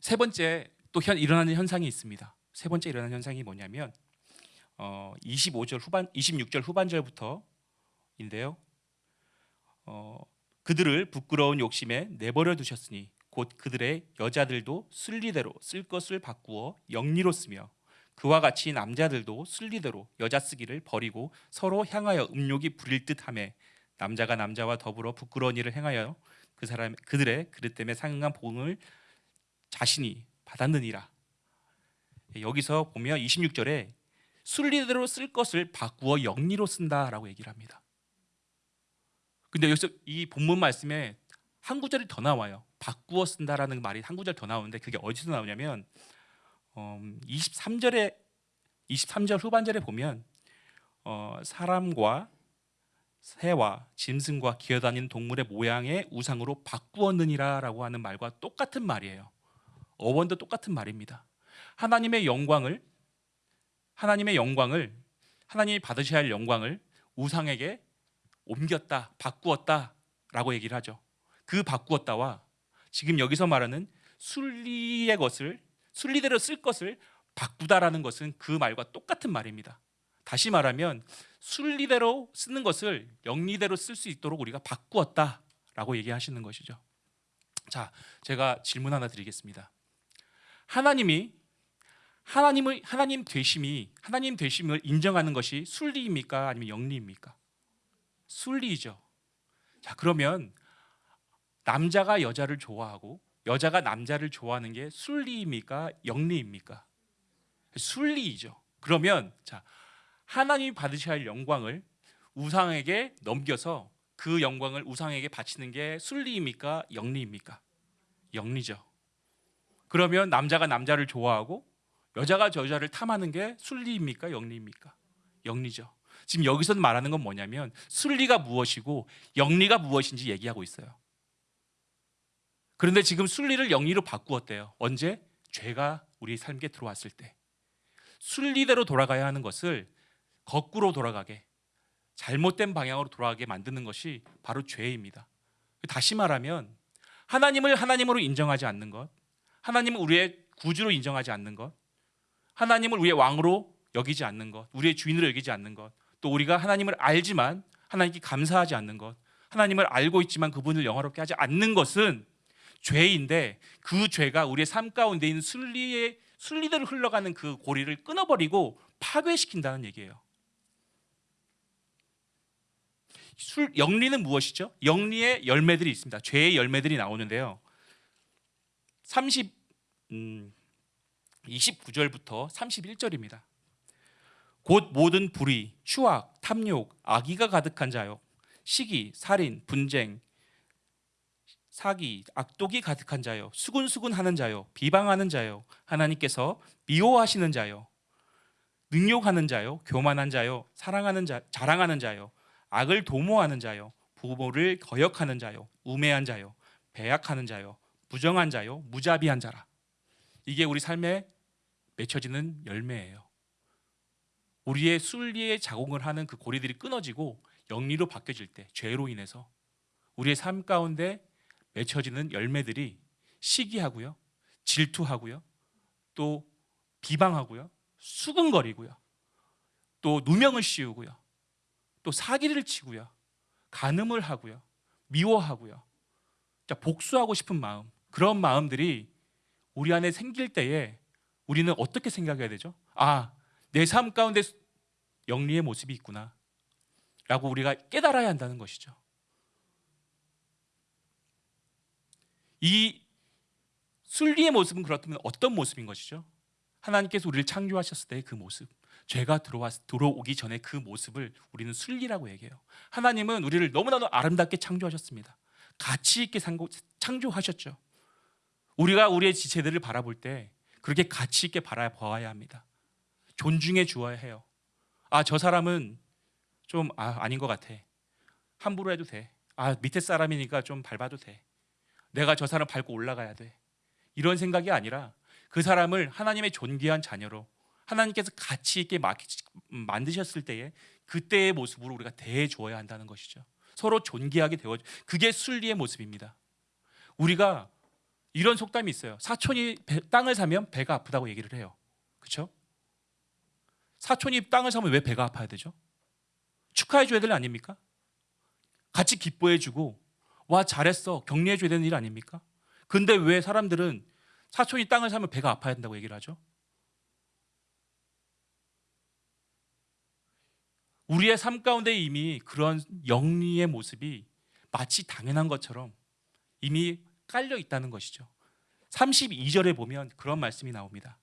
Speaker 2: 세 번째 또 현, 일어나는 현상이 있습니다. 세 번째 일어나는 현상이 뭐냐면 어, 25절 후반 26절 후반절부터인데요. 어, 그들을 부끄러운 욕심에 내버려 두셨으니 곧 그들의 여자들도 순리대로 쓸 것을 바꾸어 영리로 쓰며 그와 같이 남자들도 순리대로 여자 쓰기를 버리고 서로 향하여 음욕이 부릴 듯하며 남자가 남자와 더불어 부끄러운 일을 행하여 그 사람 그들의 그릇 때문에 상응한 복을 자신이 받았느니라. 여기서 보면 26절에 순리대로 쓸 것을 바꾸어 영리로 쓴다라고 얘기를 합니다. 근데 여기서 이 본문 말씀에 한 구절이 더 나와요. 바꾸어 쓴다라는 말이 한 구절 더 나오는데 그게 어디서 나오냐면 어, 23절에 23절 후반절에 보면 어, 사람과 새와 짐승과 기어다니는 동물의 모양의 우상으로 바꾸었느니라라고 하는 말과 똑같은 말이에요. 어원도 똑같은 말입니다. 하나님의 영광을 하나님의 영광을 하나님이 받으셔야 할 영광을 우상에게 옮겼다, 바꾸었다라고 얘기를 하죠. 그 바꾸었다와 지금 여기서 말하는 순리의 것을 순리대로 쓸 것을 바꾸다라는 것은 그 말과 똑같은 말입니다. 다시 말하면 순리대로 쓰는 것을 영리대로 쓸 수 있도록 우리가 바꾸었다라고 얘기하시는 것이죠. 자, 제가 질문 하나 드리겠습니다. 하나님이 하나님을 하나님 되심이 하나님 되심을 인정하는 것이 순리입니까 아니면 영리입니까? 순리이죠. 자, 그러면 남자가 여자를 좋아하고 여자가 남자를 좋아하는 게 순리입니까? 영리입니까? 순리이죠. 그러면 자, 하나님이 받으셔야 할 영광을 우상에게 넘겨서 그 영광을 우상에게 바치는 게 순리입니까? 영리입니까? 영리죠. 그러면 남자가 남자를 좋아하고 여자가 여자를 탐하는 게 순리입니까? 영리입니까? 영리죠. 지금 여기서 말하는 건 뭐냐면 순리가 무엇이고 영리가 무엇인지 얘기하고 있어요. 그런데 지금 순리를 영리로 바꾸었대요. 언제? 죄가 우리 삶에 들어왔을 때. 순리대로 돌아가야 하는 것을 거꾸로 돌아가게 잘못된 방향으로 돌아가게 만드는 것이 바로 죄입니다. 다시 말하면 하나님을 하나님으로 인정하지 않는 것, 하나님을 우리의 구주로 인정하지 않는 것, 하나님을 우리의 왕으로 여기지 않는 것, 우리의 주인으로 여기지 않는 것, 또 우리가 하나님을 알지만 하나님께 감사하지 않는 것, 하나님을 알고 있지만 그분을 영화롭게 하지 않는 것은 죄인데 그 죄가 우리의 삶 가운데 있는 순리의 순리대로 흘러가는 그 고리를 끊어버리고 파괴시킨다는 얘기예요. 술 영리는 무엇이죠? 영리의 열매들이 있습니다. 죄의 열매들이 나오는데요. 30 음, 29절부터 31절입니다. 곧 모든 불의, 추악, 탐욕, 악의가 가득한 자요. 시기, 살인, 분쟁, 사기, 악독이 가득한 자요. 수군수군하는 자요. 비방하는 자요. 하나님께서 미워하시는 자요. 능욕하는 자요. 교만한 자요. 사랑하는 자, 자랑하는 자요. 악을 도모하는 자요. 부모를 거역하는 자요. 우매한 자요. 배약하는 자요. 부정한 자요. 무자비한 자라. 이게 우리 삶에 맺혀지는 열매예요. 우리의 순리에 자공을 하는 그 고리들이 끊어지고 영리로 바뀌어질 때 죄로 인해서 우리의 삶 가운데 맺혀지는 열매들이 시기하고요, 질투하고요, 또 비방하고요, 수근거리고요, 또 누명을 씌우고요, 또 사기를 치고요, 간음을 하고요, 미워하고요, 자, 복수하고 싶은 마음 그런 마음들이 우리 안에 생길 때에 우리는 어떻게 생각해야 되죠? 아, 내 삶 가운데 영리의 모습이 있구나. 라고 우리가 깨달아야 한다는 것이죠. 이 순리의 모습은 그렇다면 어떤 모습인 것이죠? 하나님께서 우리를 창조하셨을 때 그 모습, 죄가 들어와 들어오기 전에 그 모습을 우리는 순리라고 얘기해요. 하나님은 우리를 너무나도 아름답게 창조하셨습니다. 가치 있게 창조하셨죠. 우리가 우리의 지체들을 바라볼 때 그렇게 가치 있게 바라봐야 합니다. 존중해 주어야 해요. 아, 저 사람은 좀 아, 아닌 것 같아. 함부로 해도 돼. 아, 밑에 사람이니까 좀 밟아도 돼. 내가 저 사람 밟고 올라가야 돼. 이런 생각이 아니라 그 사람을 하나님의 존귀한 자녀로 하나님께서 가치 있게 만드셨을 때에 그때의 모습으로 우리가 대해 주어야 한다는 것이죠. 서로 존귀하게 되어 그게 순리의 모습입니다. 우리가 이런 속담이 있어요. 사촌이 배- 땅을 사면 배가 아프다고 얘기를 해요. 그렇죠? 사촌이 땅을 사면 왜 배가 아파야 되죠? 축하해 줘야 될 일 아닙니까? 같이 기뻐해 주고 와 잘했어 격려해 줘야 되는 일 아닙니까? 근데 왜 사람들은 사촌이 땅을 사면 배가 아파야 된다고 얘기를 하죠? 우리의 삶 가운데 이미 그런 영리의 모습이 마치 당연한 것처럼 이미 깔려 있다는 것이죠. 32절에 보면 그런 말씀이 나옵니다.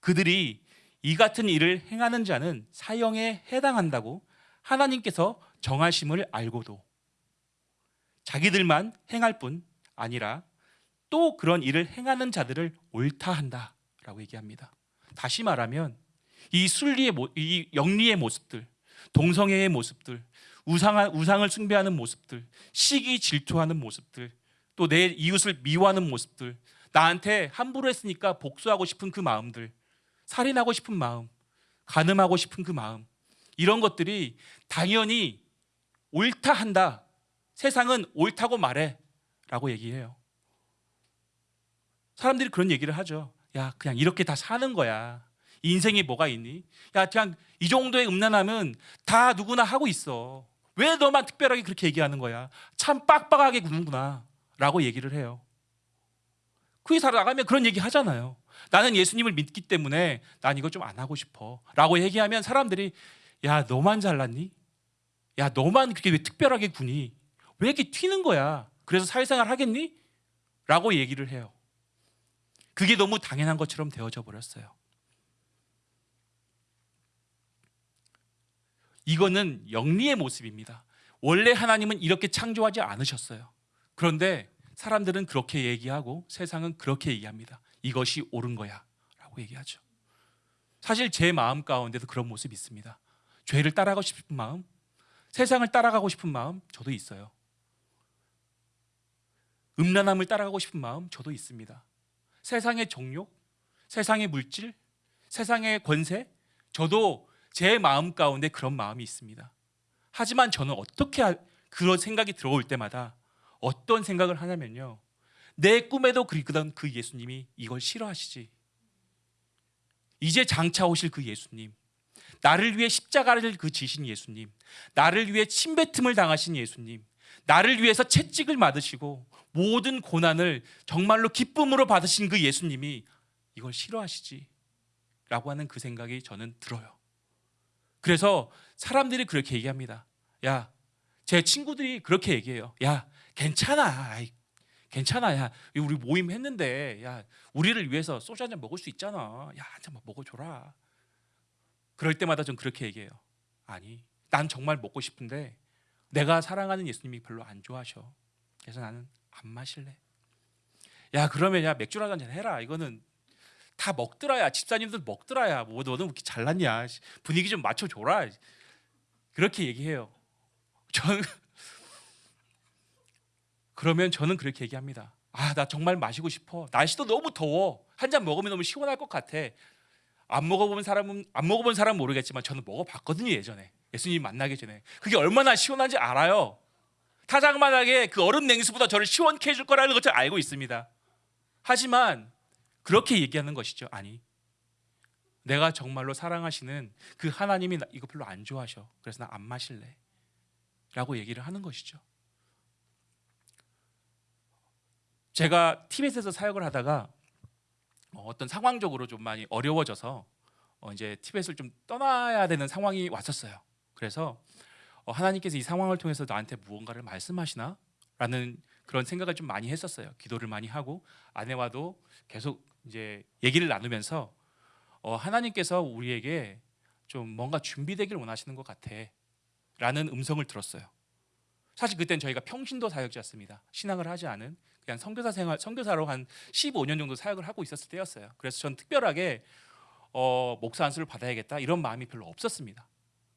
Speaker 2: 그들이 이 같은 일을 행하는 자는 사형에 해당한다고 하나님께서 정하심을 알고도 자기들만 행할 뿐 아니라 또 그런 일을 행하는 자들을 옳다 한다라고 얘기합니다. 다시 말하면 이 순리의 모, 이 영리의 모습들, 동성애의 모습들, 우상 우상을 숭배하는 모습들, 시기 질투하는 모습들, 또 내 이웃을 미워하는 모습들, 나한테 함부로 했으니까 복수하고 싶은 그 마음들, 살인하고 싶은 마음, 간음하고 싶은 그 마음, 이런 것들이 당연히 옳다 한다. 세상은 옳다고 말해 라고 얘기해요. 사람들이 그런 얘기를 하죠. 야, 그냥 이렇게 다 사는 거야. 인생이 뭐가 있니? 야, 그냥 이 정도의 음란함은 다 누구나 하고 있어. 왜 너만 특별하게 그렇게 얘기하는 거야? 참 빡빡하게 구는구나. 라고 얘기를 해요. 그 회사 나가면 그런 얘기 하잖아요. 나는 예수님을 믿기 때문에 난 이거 좀 안 하고 싶어. 라고 얘기하면 사람들이 야, 너만 잘났니? 야, 너만 그렇게 왜 특별하게 구니? 왜 이렇게 튀는 거야? 그래서 사회생활 하겠니? 라고 얘기를 해요. 그게 너무 당연한 것처럼 되어져 버렸어요. 이거는 영리의 모습입니다. 원래 하나님은 이렇게 창조하지 않으셨어요. 그런데 사람들은 그렇게 얘기하고 세상은 그렇게 얘기합니다. 이것이 옳은 거야. 라고 얘기하죠. 사실 제 마음 가운데도 그런 모습이 있습니다. 죄를 따라가고 싶은 마음, 세상을 따라가고 싶은 마음 저도 있어요. 음란함을 따라가고 싶은 마음 저도 있습니다. 세상의 정욕, 세상의 물질, 세상의 권세 저도 제 마음 가운데 그런 마음이 있습니다. 하지만 저는 어떻게 하- 그런 생각이 들어올 때마다 어떤 생각을 하냐면요. 내 꿈에도 그리던 그 예수님이 이걸 싫어하시지. 이제 장차 오실 그 예수님. 나를 위해 십자가를 그 지신 예수님. 나를 위해 침뱉음을 당하신 예수님. 나를 위해서 채찍을 맞으시고 모든 고난을 정말로 기쁨으로 받으신 그 예수님이 이걸 싫어하시지. 라고 하는 그 생각이 저는 들어요. 그래서 사람들이 그렇게 얘기합니다. 야, 제 친구들이 그렇게 얘기해요. 야, 괜찮아. 아이, 괜찮아. 야, 우리 모임 했는데, 야, 우리를 위해서 소주 한 잔 먹을 수 있잖아. 야, 한 잔 먹어줘라. 그럴 때마다 전 그렇게 얘기해요. 아니, 난 정말 먹고 싶은데 내가 사랑하는 예수님이 별로 안 좋아하셔. 그래서 나는 안 마실래. 야, 그러면 야 맥주 한잔 해라. 이거는 다 먹더라야. 집사님들 먹더라야. 뭐 너는 그렇게 잘났냐? 분위기 좀 맞춰줘라. 그렇게 얘기해요. 저는 그러면 저는 그렇게 얘기합니다. 아, 나 정말 마시고 싶어. 날씨도 너무 더워. 한 잔 먹으면 너무 시원할 것 같아. 안 먹어본 사람은 안 먹어본 사람은 모르겠지만 저는 먹어봤거든요 예전에 예수님 만나기 전에 그게 얼마나 시원한지 알아요. 타작만하게 그 얼음 냉수보다 저를 시원케 해줄 거라는 것을 알고 있습니다. 하지만 그렇게 얘기하는 것이죠. 아니, 내가 정말로 사랑하시는 그 하나님이 나- 이거 별로 안 좋아하셔. 그래서 나 안 마실래. 라고 얘기를 하는 것이죠. 제가 티벳에서 사역을 하다가 어, 어떤 상황적으로 좀 많이 어려워져서 어, 이제 티벳을 좀 떠나야 되는 상황이 왔었어요. 그래서 어, 하나님께서 이 상황을 통해서 나한테 무언가를 말씀하시나? 라는 그런 생각을 좀 많이 했었어요. 기도를 많이 하고 아내와도 계속 이제 얘기를 나누면서 어, 하나님께서 우리에게 좀 뭔가 준비되길 원하시는 것 같아. 라는 음성을 들었어요. 사실 그땐 저희가 평신도 사역자였습니다. 신앙을 하지 않은 그냥 선교사 생활 선교사로 한 15년 정도 사역을 하고 있었을 때였어요. 그래서 전 특별하게 어, 목사 안수를 받아야겠다 이런 마음이 별로 없었습니다.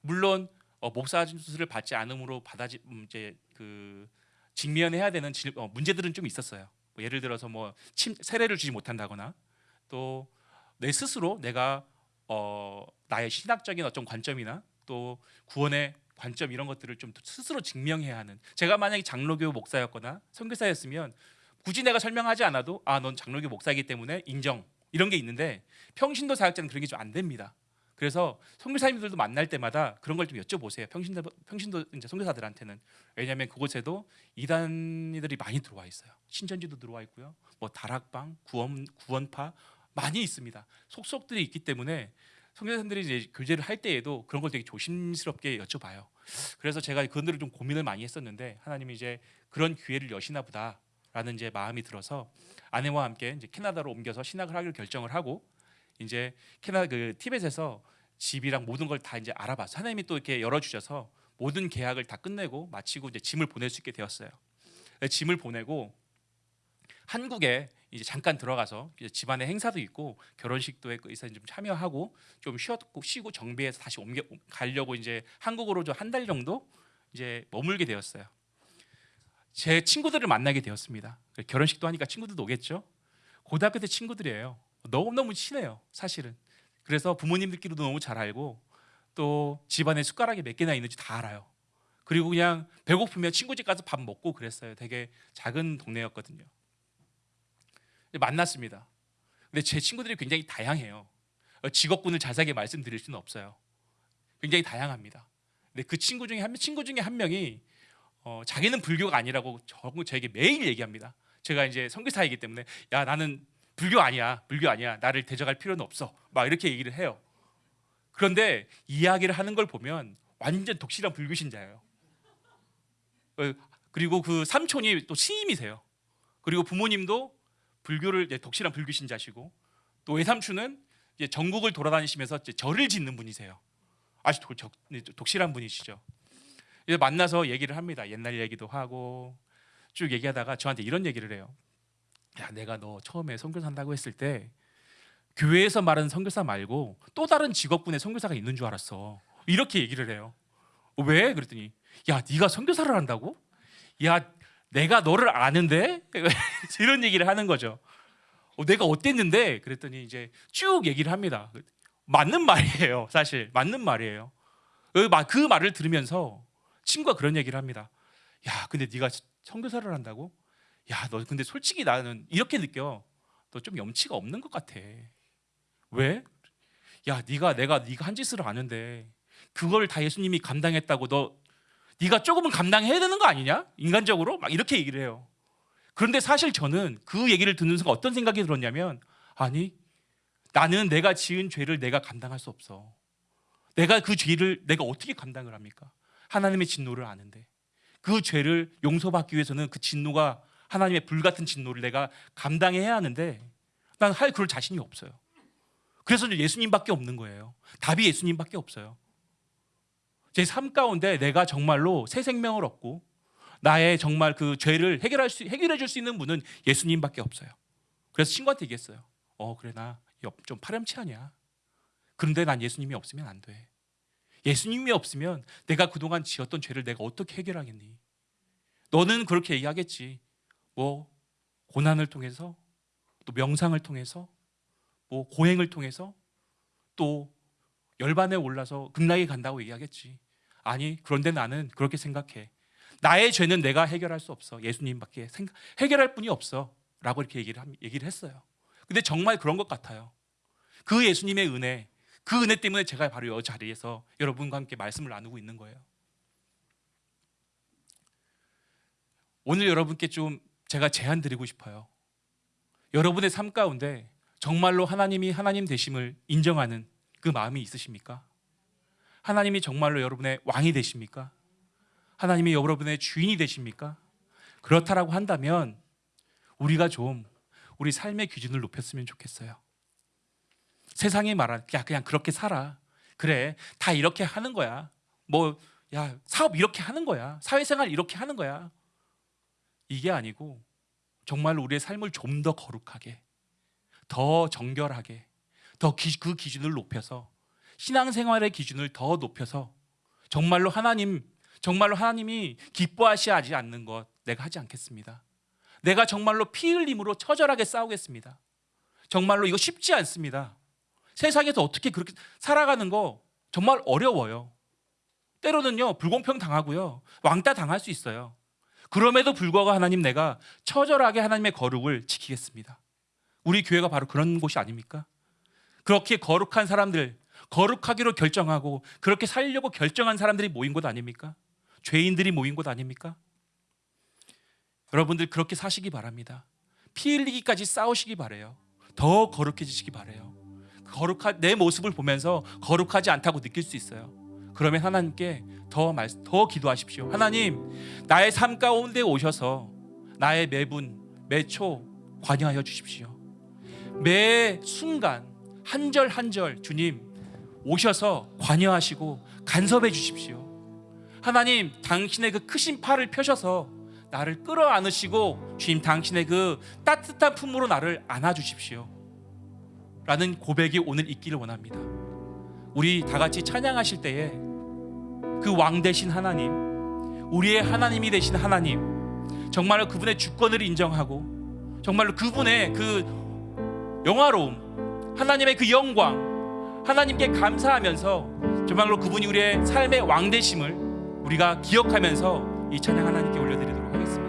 Speaker 2: 물론 어, 목사 안수를 받지 않음으로 받아지 음, 이제 그 직면해야 되는 질, 어, 문제들은 좀 있었어요. 뭐 예를 들어서 뭐 침, 세례를 주지 못한다거나 또 내 스스로 내가 어, 나의 신학적인 어떤 관점이나 또 구원의 관점 이런 것들을 좀 스스로 증명해야 하는 제가 만약에 장로교 목사였거나 선교사였으면 굳이 내가 설명하지 않아도 아 넌 장로교 목사이기 때문에 인정 이런 게 있는데 평신도 사역자는 그런 게 좀 안 됩니다. 그래서 선교사님들도 만날 때마다 그런 걸 좀 여쭤보세요. 평신도 평신도 이제 선교사들한테는 왜냐하면 그곳에도 이단이들이 많이 들어와 있어요. 신천지도 들어와 있고요. 뭐 다락방, 구원 구원파 많이 있습니다. 속속들이 있기 때문에 선교사님들이 이제 교제를 할 때에도 그런 걸 되게 조심스럽게 여쭤봐요. 그래서 제가 그들을 좀 고민을 많이 했었는데 하나님이 이제 그런 기회를 여시나 보다 라는 이제 마음이 들어서 아내와 함께 이제 캐나다로 옮겨서 신학을 하기로 결정을 하고 이제 캐나다 그 티벳에서 집이랑 모든 걸 다 이제 알아봐서 하나님이 또 이렇게 열어주셔서 모든 계약을 다 끝내고 마치고 이제 짐을 보낼 수 있게 되었어요. 짐을 보내고 한국에 이제 잠깐 들어가서 이제 집안에 행사도 있고 결혼식도 있어 좀 참여하고 좀 쉬었고 쉬고 정비해서 다시 옮겨 가려고 이제 한국으로 좀 한 달 정도 이제 머물게 되었어요. 제 친구들을 만나게 되었습니다. 결혼식도 하니까 친구들도 오겠죠. 고등학교 때 친구들이에요. 너무 너무 친해요. 사실은. 그래서 부모님들끼리도 너무 잘 알고 또 집안에 숟가락이 몇 개나 있는지 다 알아요. 그리고 그냥 배고프면 친구 집 가서 밥 먹고 그랬어요. 되게 작은 동네였거든요. 만났습니다. 근데 제 친구들이 굉장히 다양해요. 어, 직업군을 자세하게 말씀드릴 수는 없어요. 굉장히 다양합니다. 근데 그 친구 중에 한 친구 중에 한 명이 어, 자기는 불교가 아니라고 저, 저에게 매일 얘기합니다. 제가 이제 선교사이기 때문에 야 나는 불교 아니야, 불교 아니야. 나를 대적할 필요는 없어. 막 이렇게 얘기를 해요. 그런데 이야기를 하는 걸 보면 완전 독실한 불교 신자예요. 어, 그리고 그 삼촌이 또 스님이세요. 그리고 부모님도 불교를 독실한 불교 신자시고 또 외삼촌은 전국을 돌아다니시면서 절을 짓는 분이세요. 아주 도, 적, 독실한 분이시죠. 이제 만나서 얘기를 합니다. 옛날 얘기도 하고 쭉 얘기하다가 저한테 이런 얘기를 해요. 야, 내가 너 처음에 선교사 한다고 했을 때 교회에서 말하는 선교사 말고 또 다른 직업군의 선교사가 있는 줄 알았어. 이렇게 얘기를 해요. 어, 왜? 그랬더니 야, 네가 선교사를 한다고? 야, 내가 너를 아는데 이런 얘기를 하는 거죠. 어, 내가 어땠는데? 그랬더니 이제 쭉 얘기를 합니다. 맞는 말이에요. 사실 맞는 말이에요. 그 말을 들으면서 친구가 그런 얘기를 합니다. 야, 근데 네가 선교사를 한다고? 야, 너 근데 솔직히 나는 이렇게 느껴. 너 좀 염치가 없는 것 같아. 왜? 야, 네가 내가 네가 한 짓을 아는데 그걸 다 예수님이 감당했다고 너 네가 조금은 감당해야 되는 거 아니냐? 인간적으로 막 이렇게 얘기를 해요. 그런데 사실 저는 그 얘기를 듣는 순간 어떤 생각이 들었냐면 아니 나는 내가 지은 죄를 내가 감당할 수 없어. 내가 그 죄를 내가 어떻게 감당을 합니까? 하나님의 진노를 아는데 그 죄를 용서받기 위해서는 그 진노가 하나님의 불같은 진노를 내가 감당해야 하는데 난 할 그럴 자신이 없어요. 그래서 예수님밖에 없는 거예요. 답이 예수님밖에 없어요. 제 삶 가운데 내가 정말로 새 생명을 얻고 나의 정말 그 죄를 해결할 수 해결해 줄 수 있는 분은 예수님밖에 없어요. 그래서 친구한테 얘기했어요. 어 그래 나 좀 파렴치하냐. 그런데 난 예수님이 없으면 안 돼. 예수님이 없으면 내가 그동안 지었던 죄를 내가 어떻게 해결하겠니? 너는 그렇게 얘기하겠지. 뭐 고난을 통해서 또 명상을 통해서 뭐 고행을 통해서 또 열반에 올라서 극락에 간다고 얘기하겠지. 아니 그런데 나는 그렇게 생각해. 나의 죄는 내가 해결할 수 없어. 예수님밖에 생각, 해결할 분이 없어 라고 이렇게 얘기를 함- 얘기를 했어요. 근데 정말 그런 것 같아요. 그 예수님의 은혜, 그 은혜 때문에 제가 바로 이 자리에서 여러분과 함께 말씀을 나누고 있는 거예요. 오늘 여러분께 좀 제가 제안 드리고 싶어요. 여러분의 삶 가운데 정말로 하나님이 하나님 되심을 인정하는 그 마음이 있으십니까? 하나님이 정말로 여러분의 왕이 되십니까? 하나님이 여러분의 주인이 되십니까? 그렇다라고 한다면 우리가 좀 우리 삶의 기준을 높였으면 좋겠어요. 세상이 말하는 야 그냥 그렇게 살아. 그래 다 이렇게 하는 거야. 뭐 야 사업 이렇게 하는 거야. 사회생활 이렇게 하는 거야. 이게 아니고 정말 우리의 삶을 좀 더 거룩하게, 더 정결하게, 더 그 기준을 높여서 신앙생활의 기준을 더 높여서 정말로 하나님, 정말로 하나님이 기뻐하시지 않는 것 내가 하지 않겠습니다. 내가 정말로 피 흘림으로 처절하게 싸우겠습니다. 정말로 이거 쉽지 않습니다. 세상에서 어떻게 그렇게 살아가는 거 정말 어려워요. 때로는요 불공평 당하고요 왕따 당할 수 있어요. 그럼에도 불구하고 하나님 내가 처절하게 하나님의 거룩을 지키겠습니다. 우리 교회가 바로 그런 곳이 아닙니까? 그렇게 거룩한 사람들, 거룩하기로 결정하고 그렇게 살려고 결정한 사람들이 모인 곳 아닙니까? 죄인들이 모인 곳 아닙니까? 여러분들 그렇게 사시기 바랍니다. 피 흘리기까지 싸우시기 바래요. 더 거룩해지시기 바래요. 거룩한 내 모습을 보면서 거룩하지 않다고 느낄 수 있어요. 그러면 하나님께 더, 말, 더 기도하십시오. 하나님, 나의 삶 가운데 오셔서 나의 매분, 매초 관여하여 주십시오. 매 순간 한 절 한 절 주님 오셔서 관여하시고 간섭해 주십시오. 하나님, 당신의 그 크신 팔을 펴셔서 나를 끌어 안으시고 주님 당신의 그 따뜻한 품으로 나를 안아 주십시오. 라는 고백이 오늘 있기를 원합니다. 우리 다 같이 찬양하실 때에 그왕 되신 하나님, 우리의 하나님이 되신 하나님, 정말로 그분의 주권을 인정하고 정말로 그분의 그 영화로움, 하나님의 그 영광, 하나님께 감사하면서 정말로 그분이 우리의 삶의 왕 되심을 우리가 기억하면서 이 찬양 하나님께 올려드리도록 하겠습니다.